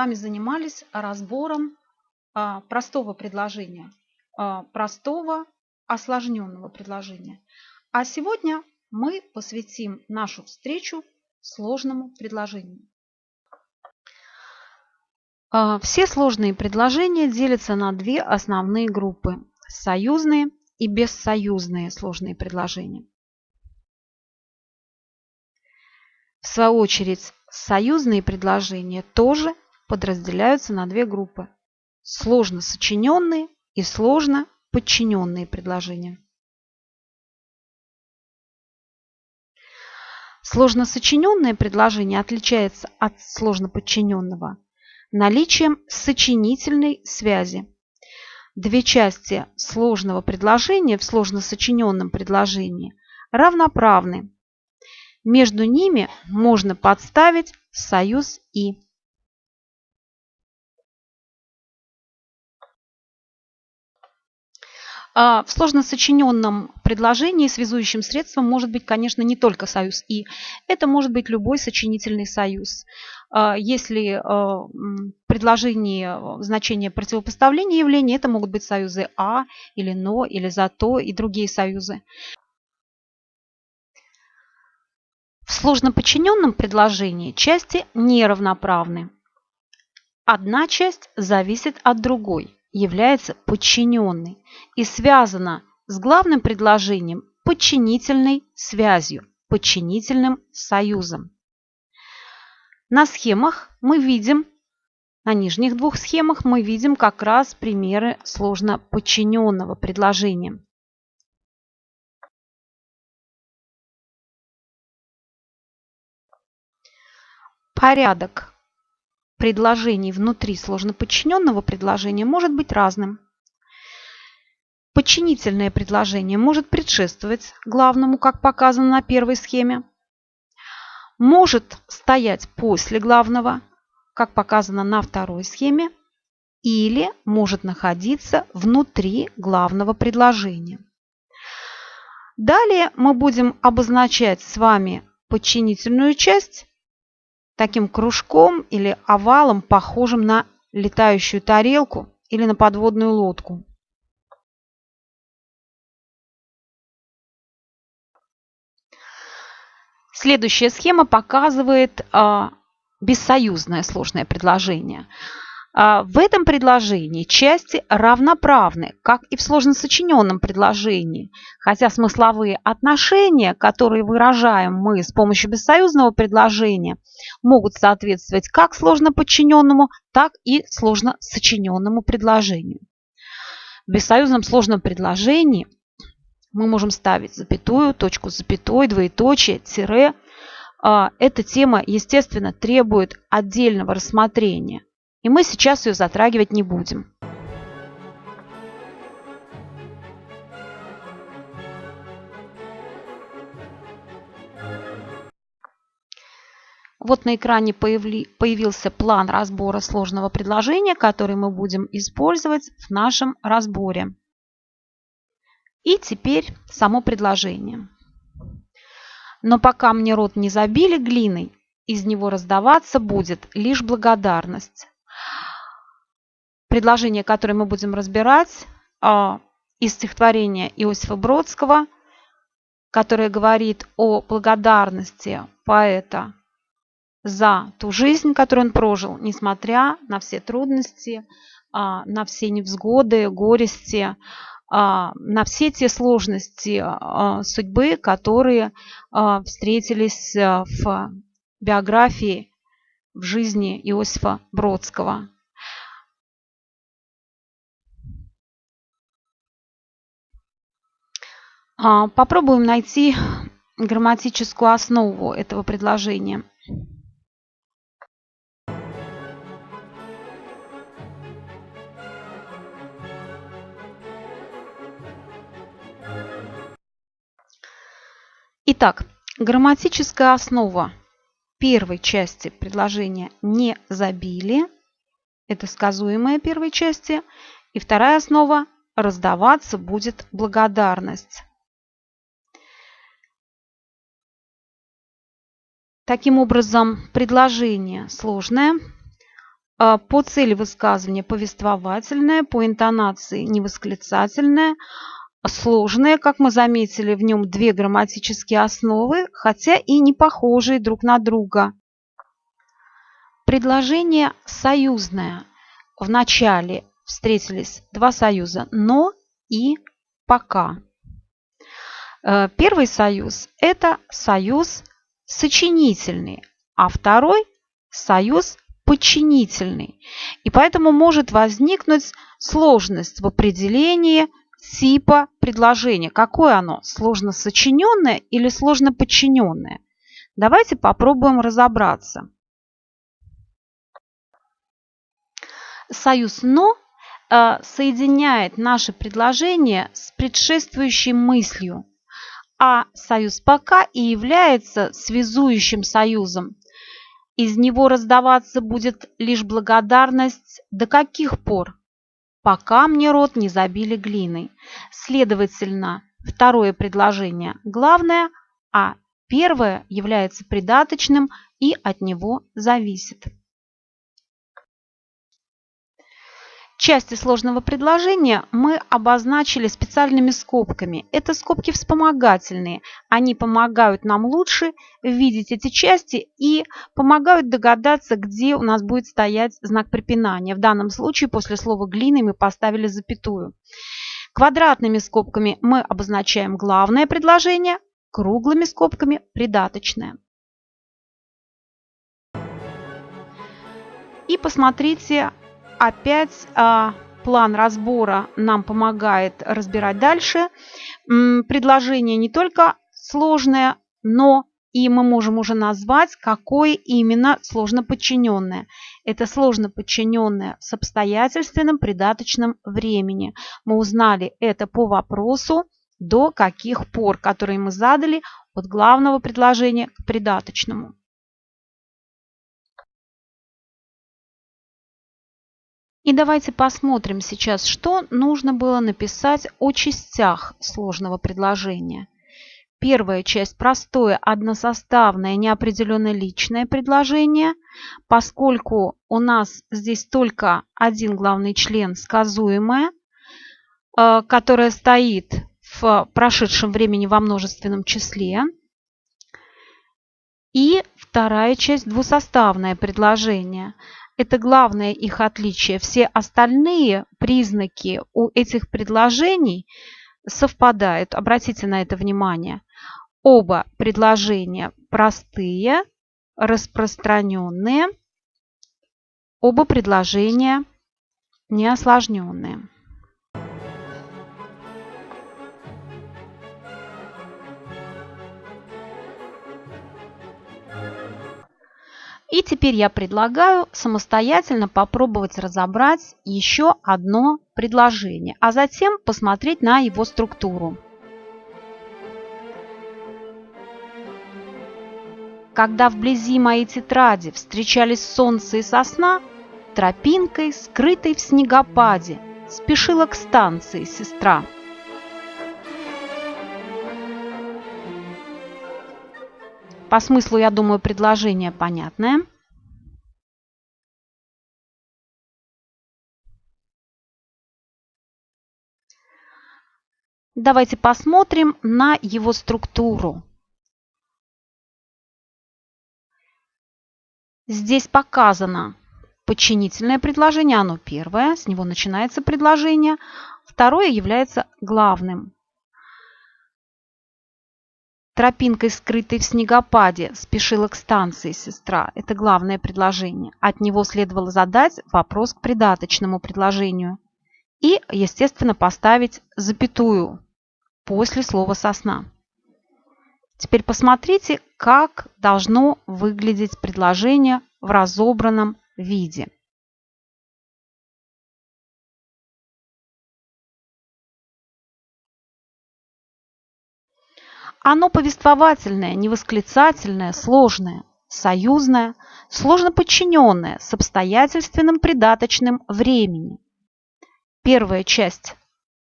вами занимались разбором а, простого предложения, а, простого осложненного предложения. А сегодня мы посвятим нашу встречу сложному предложению. А, все сложные предложения делятся на две основные группы – союзные и бессоюзные сложные предложения. В свою очередь, союзные предложения тоже подразделяются на две группы – сложно сочиненные и сложно подчиненные предложения. Сложно сочиненное предложение отличается от сложно подчиненного наличием сочинительной связи. Две части сложного предложения в сложно сочиненном предложении равноправны. Между ними можно подставить союз «и». В сложно сочиненном предложении связующим средством может быть, конечно, не только союз «и». Это может быть любой сочинительный союз. А, если а, в предложении значение противопоставления явления, это могут быть союзы «а» или «но» или «зато» и другие союзы. В сложно подчиненном предложении части неравноправны. Одна часть зависит от другой является подчиненной и связана с главным предложением подчинительной связью, подчинительным союзом. На схемах мы видим, на нижних двух схемах мы видим как раз примеры сложно подчиненного предложения. Порядок предложений внутри сложноподчиненного предложения может быть разным. Подчинительное предложение может предшествовать главному, как показано на первой схеме. Может стоять после главного, как показано на второй схеме. Или может находиться внутри главного предложения. Далее мы будем обозначать с вами подчинительную часть таким кружком или овалом, похожим на летающую тарелку или на подводную лодку. Следующая схема показывает а, бессоюзное сложное предложение. А, в этом предложении части равноправны, как и в сложно сочиненном предложении, хотя смысловые отношения, которые выражаем мы с помощью бессоюзного предложения, могут соответствовать как сложно подчиненному, так и сложно сочиненному предложению. В бессоюзном сложном предложении мы можем ставить запятую, точку с запятой, двоеточие, тире. А, эта тема, естественно, требует отдельного рассмотрения. И мы сейчас ее затрагивать не будем. Вот на экране появился план разбора сложного предложения, который мы будем использовать в нашем разборе. И теперь само предложение. Но пока мне рот не забили глиной, из него раздаваться будет лишь благодарность. Предложение, которое мы будем разбирать, а, из стихотворения Иосифа Бродского, которое говорит о благодарности поэта за ту жизнь, которую он прожил, несмотря на все трудности, а, на все невзгоды, горести, а, на все те сложности судьбы, которые встретились в биографии, в жизни Иосифа Бродского. Попробуем найти грамматическую основу этого предложения. Итак, грамматическая основа первой части предложения «не забили» – это сказуемая первой части. И вторая основа – раздаваться будет благодарность. Таким образом, предложение сложное, а, по цели высказывания повествовательное, по интонации невосклицательное, сложное, как мы заметили, в нем две грамматические основы, хотя и не похожие друг на друга. Предложение союзное. В начале встретились два союза «но» и «пока». Э, первый союз – это союз сочинительный, а второй – союз подчинительный. И поэтому может возникнуть сложность в определении типа предложения. Какое оно? Сложно сочиненное или сложно подчиненное? Давайте попробуем разобраться. Союз «но» э, соединяет наше предложение с предшествующей мыслью, а союз «пока» и является связующим союзом. Из него раздаваться будет лишь благодарность до каких пор? Пока мне рот не забили глиной. Следовательно, второе предложение главное, а первое является придаточным и от него зависит. Части сложного предложения мы обозначили специальными скобками. Это скобки вспомогательные. Они помогают нам лучше видеть эти части и помогают догадаться, где у нас будет стоять знак препинания. В данном случае после слова «глины» мы поставили запятую. Квадратными скобками мы обозначаем главное предложение, круглыми скобками – придаточное. И посмотрите опять а, план разбора нам помогает разбирать дальше. Предложение не только сложное, но и мы можем уже назвать, какое именно сложно подчиненное. Это сложно подчиненное с обстоятельственным придаточным времени. Мы узнали это по вопросу до каких пор, который мы задали от главного предложения к придаточному. И давайте посмотрим сейчас, что нужно было написать о частях сложного предложения. Первая часть – простое, односоставное, неопределенно личное предложение. Поскольку у нас здесь только один главный член сказуемое, э, которое стоит в прошедшем времени во множественном числе. И вторая часть – двусоставное предложение – это главное их отличие. Все остальные признаки у этих предложений совпадают. Обратите на это внимание. Оба предложения простые, распространенные. Оба предложения неосложненные. И теперь я предлагаю самостоятельно попробовать разобрать еще одно предложение, а затем посмотреть на его структуру. Когда вблизи моей тетради встречались солнце и сосна, тропинкой, скрытой в снегопаде, спешила к станции сестра. По смыслу, я думаю, предложение понятное. Давайте посмотрим на его структуру. Здесь показано подчинительное предложение, оно первое, с него начинается предложение. Второе является главным. Тропинкой, скрытой в снегопаде, спешила к станции сестра. Это главное предложение. От него следовало задать вопрос к придаточному предложению. И, естественно, поставить запятую после слова «сосна». Теперь посмотрите, как должно выглядеть предложение в разобранном виде. Оно повествовательное, невосклицательное, сложное, союзное, сложно подчиненное, с обстоятельственным придаточным времени. Первая часть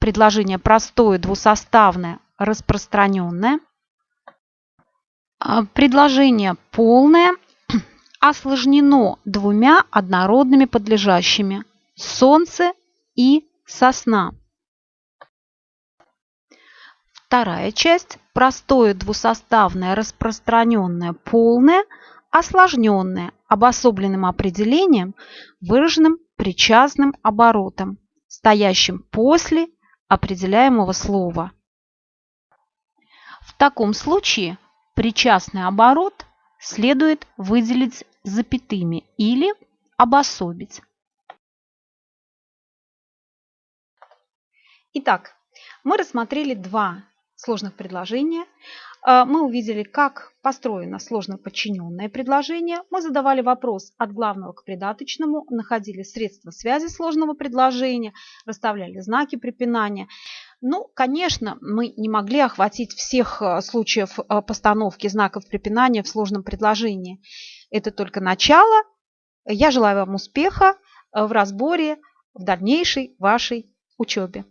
предложения простое, двусоставное, распространенное. А, предложение полное осложнено двумя однородными подлежащими – солнце и сосна. Вторая часть – простое двусоставное распространенное полное, осложненное обособленным определением, выраженным причастным оборотом, стоящим после определяемого слова. В таком случае причастный оборот следует выделить запятыми или обособить. Итак, мы рассмотрели два сложных предложения. А, мы увидели, как построено сложно подчиненное предложение. Мы задавали вопрос от главного к придаточному, находили средства связи сложного предложения, расставляли знаки препинания. Ну, конечно, мы не могли охватить всех а, случаев а, постановки знаков препинания в сложном предложении. Это только начало. Я желаю вам успеха в разборе в дальнейшей вашей учебе.